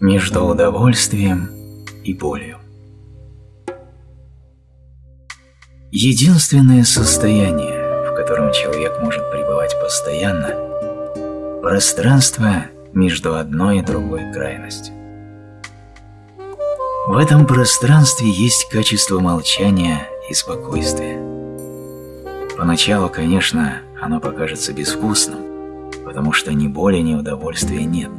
Между удовольствием и болью. Единственное состояние, в котором человек может пребывать постоянно – пространство между одной и другой крайностью. В этом пространстве есть качество молчания и спокойствия. Поначалу, конечно, оно покажется безвкусным, потому что ни боли, ни удовольствия нет.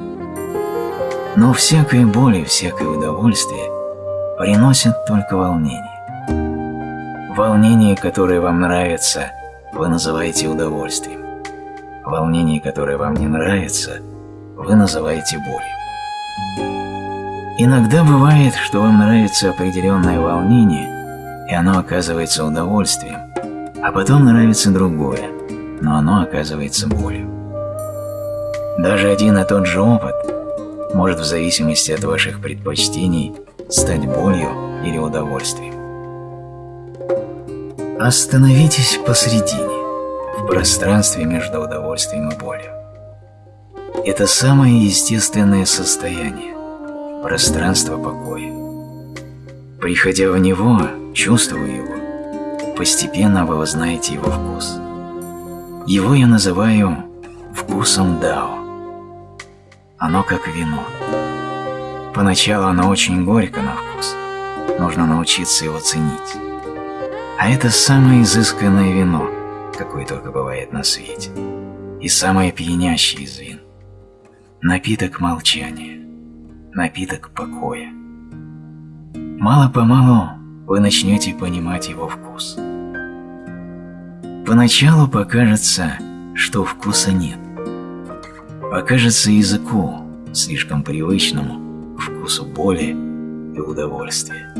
Но всякая боль и всякое удовольствие приносят только волнение. Волнение, которое вам нравится, вы называете удовольствием. Волнение, которое вам не нравится, вы называете болью. Иногда бывает, что вам нравится определенное волнение, и оно оказывается удовольствием, а потом нравится другое, но оно оказывается болью. Даже один и тот же опыт может в зависимости от ваших предпочтений стать болью или удовольствием. Остановитесь посредине, в пространстве между удовольствием и болью. Это самое естественное состояние, пространство покоя. Приходя в него, чувствуя его, постепенно вы узнаете его вкус. Его я называю вкусом Дао. Оно как вино. Поначалу оно очень горько на вкус, нужно научиться его ценить. А это самое изысканное вино, какое только бывает на свете, и самое пьянящее из вин. Напиток молчания, напиток покоя. Мало-помалу вы начнете понимать его вкус. Поначалу покажется, что вкуса нет. Покажется языку, слишком привычному, вкусу боли и удовольствия.